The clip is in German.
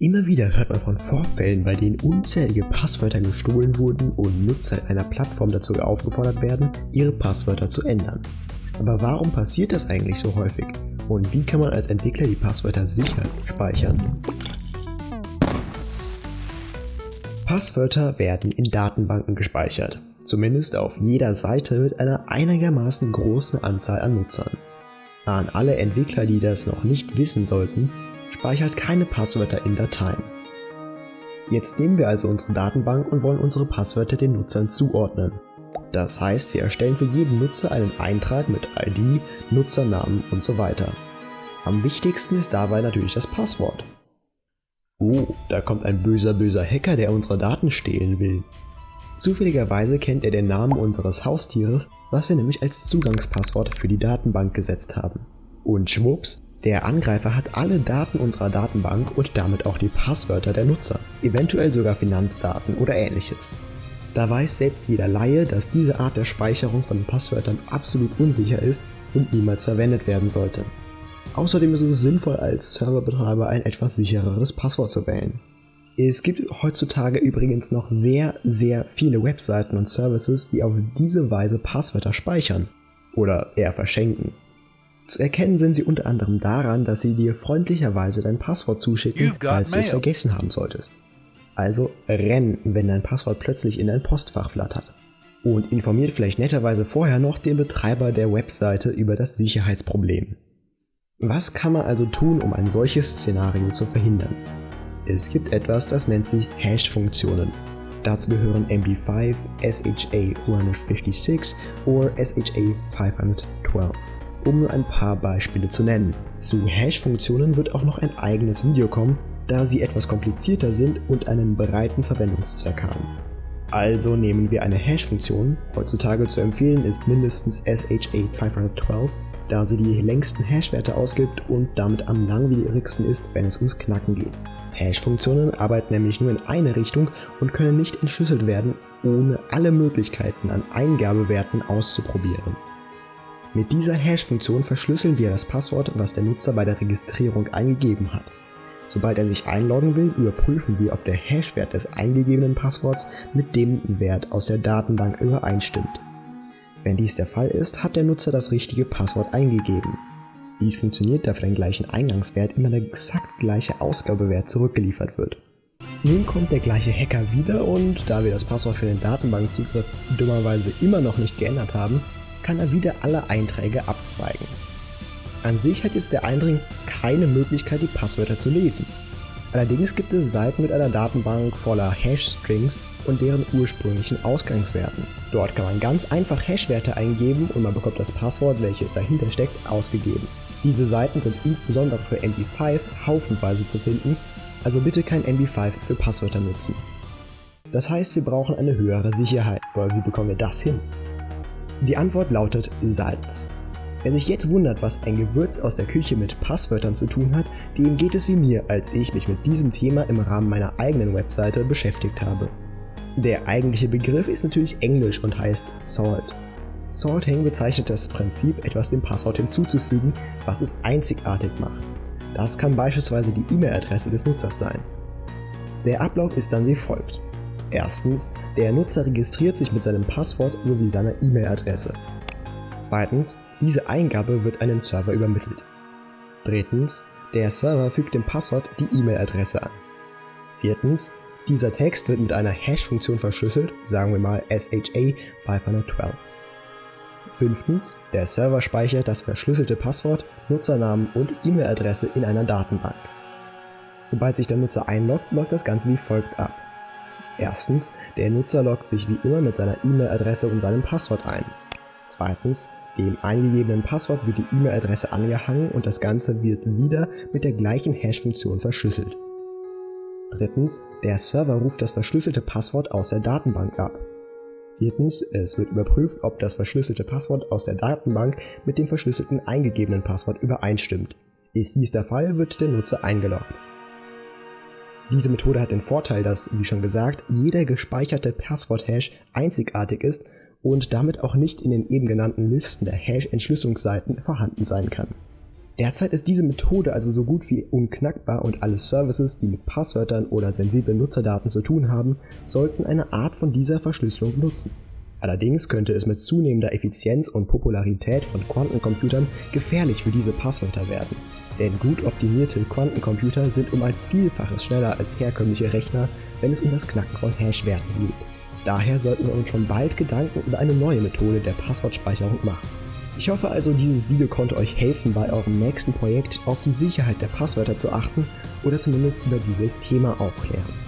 Immer wieder hört man von Vorfällen, bei denen unzählige Passwörter gestohlen wurden und Nutzer einer Plattform dazu aufgefordert werden, ihre Passwörter zu ändern. Aber warum passiert das eigentlich so häufig? Und wie kann man als Entwickler die Passwörter sicher speichern? Passwörter werden in Datenbanken gespeichert, zumindest auf jeder Seite mit einer einigermaßen großen Anzahl an Nutzern. An alle Entwickler, die das noch nicht wissen sollten, speichert keine Passwörter in Dateien. Jetzt nehmen wir also unsere Datenbank und wollen unsere Passwörter den Nutzern zuordnen. Das heißt, wir erstellen für jeden Nutzer einen Eintrag mit ID, Nutzernamen und so weiter. Am wichtigsten ist dabei natürlich das Passwort. Oh, da kommt ein böser böser Hacker, der unsere Daten stehlen will. Zufälligerweise kennt er den Namen unseres Haustieres, was wir nämlich als Zugangspasswort für die Datenbank gesetzt haben. Und schwupps, der Angreifer hat alle Daten unserer Datenbank und damit auch die Passwörter der Nutzer, eventuell sogar Finanzdaten oder ähnliches. Da weiß selbst jeder Laie, dass diese Art der Speicherung von Passwörtern absolut unsicher ist und niemals verwendet werden sollte. Außerdem ist es sinnvoll, als Serverbetreiber ein etwas sichereres Passwort zu wählen. Es gibt heutzutage übrigens noch sehr, sehr viele Webseiten und Services, die auf diese Weise Passwörter speichern oder eher verschenken. Zu erkennen sind sie unter anderem daran, dass sie dir freundlicherweise dein Passwort zuschicken, falls du es vergessen haben solltest. Also renn, wenn dein Passwort plötzlich in dein Postfach flattert. Und informiert vielleicht netterweise vorher noch den Betreiber der Webseite über das Sicherheitsproblem. Was kann man also tun, um ein solches Szenario zu verhindern? Es gibt etwas, das nennt sich Hash-Funktionen. Dazu gehören MD5, SHA-156 oder SHA-512 um nur ein paar Beispiele zu nennen. Zu Hash-Funktionen wird auch noch ein eigenes Video kommen, da sie etwas komplizierter sind und einen breiten Verwendungszweck haben. Also nehmen wir eine Hash-Funktion, heutzutage zu empfehlen ist mindestens SHA-512, da sie die längsten Hash-Werte ausgibt und damit am langwierigsten ist, wenn es ums Knacken geht. Hash-Funktionen arbeiten nämlich nur in eine Richtung und können nicht entschlüsselt werden, ohne alle Möglichkeiten an Eingabewerten auszuprobieren. Mit dieser Hash-Funktion verschlüsseln wir das Passwort, was der Nutzer bei der Registrierung eingegeben hat. Sobald er sich einloggen will, überprüfen wir, ob der Hash-Wert des eingegebenen Passworts mit dem Wert aus der Datenbank übereinstimmt. Wenn dies der Fall ist, hat der Nutzer das richtige Passwort eingegeben. Dies funktioniert, da für den gleichen Eingangswert immer der exakt gleiche Ausgabewert zurückgeliefert wird. Nun kommt der gleiche Hacker wieder und da wir das Passwort für den Datenbankzugriff dummerweise immer noch nicht geändert haben, kann er wieder alle Einträge abzweigen. An sich hat jetzt der Eindring keine Möglichkeit, die Passwörter zu lesen. Allerdings gibt es Seiten mit einer Datenbank voller Hash-Strings und deren ursprünglichen Ausgangswerten. Dort kann man ganz einfach Hash-Werte eingeben und man bekommt das Passwort, welches dahinter steckt, ausgegeben. Diese Seiten sind insbesondere für MD5 haufenweise zu finden, also bitte kein MD5 für Passwörter nutzen. Das heißt, wir brauchen eine höhere Sicherheit, aber wie bekommen wir das hin? Die Antwort lautet Salz. Wer sich jetzt wundert, was ein Gewürz aus der Küche mit Passwörtern zu tun hat, dem geht es wie mir, als ich mich mit diesem Thema im Rahmen meiner eigenen Webseite beschäftigt habe. Der eigentliche Begriff ist natürlich englisch und heißt Salt. Salting bezeichnet das Prinzip, etwas dem Passwort hinzuzufügen, was es einzigartig macht. Das kann beispielsweise die E-Mail-Adresse des Nutzers sein. Der Ablauf ist dann wie folgt. Erstens, der Nutzer registriert sich mit seinem Passwort sowie seiner E-Mail-Adresse. Zweitens, diese Eingabe wird einem Server übermittelt. Drittens, der Server fügt dem Passwort die E-Mail-Adresse an. Viertens, dieser Text wird mit einer Hash-Funktion verschlüsselt, sagen wir mal SHA 512. Fünftens, der Server speichert das verschlüsselte Passwort, Nutzernamen und E-Mail-Adresse in einer Datenbank. Sobald sich der Nutzer einloggt, läuft das Ganze wie folgt ab. Erstens, der Nutzer loggt sich wie immer mit seiner E-Mail-Adresse und seinem Passwort ein. Zweitens, dem eingegebenen Passwort wird die E-Mail-Adresse angehangen und das Ganze wird wieder mit der gleichen Hash-Funktion verschlüsselt. Drittens, der Server ruft das verschlüsselte Passwort aus der Datenbank ab. Viertens, es wird überprüft, ob das verschlüsselte Passwort aus der Datenbank mit dem verschlüsselten eingegebenen Passwort übereinstimmt. Ist dies der Fall, wird der Nutzer eingeloggt. Diese Methode hat den Vorteil, dass, wie schon gesagt, jeder gespeicherte Passwort-Hash einzigartig ist und damit auch nicht in den eben genannten Listen der Hash-Entschlüsselungsseiten vorhanden sein kann. Derzeit ist diese Methode also so gut wie unknackbar und alle Services, die mit Passwörtern oder sensiblen Nutzerdaten zu tun haben, sollten eine Art von dieser Verschlüsselung nutzen. Allerdings könnte es mit zunehmender Effizienz und Popularität von Quantencomputern gefährlich für diese Passwörter werden. Denn gut optimierte Quantencomputer sind um ein Vielfaches schneller als herkömmliche Rechner, wenn es um das Knacken von Hashwerten geht. Daher sollten wir uns schon bald Gedanken über eine neue Methode der Passwortspeicherung machen. Ich hoffe also, dieses Video konnte euch helfen, bei eurem nächsten Projekt auf die Sicherheit der Passwörter zu achten oder zumindest über dieses Thema aufklären.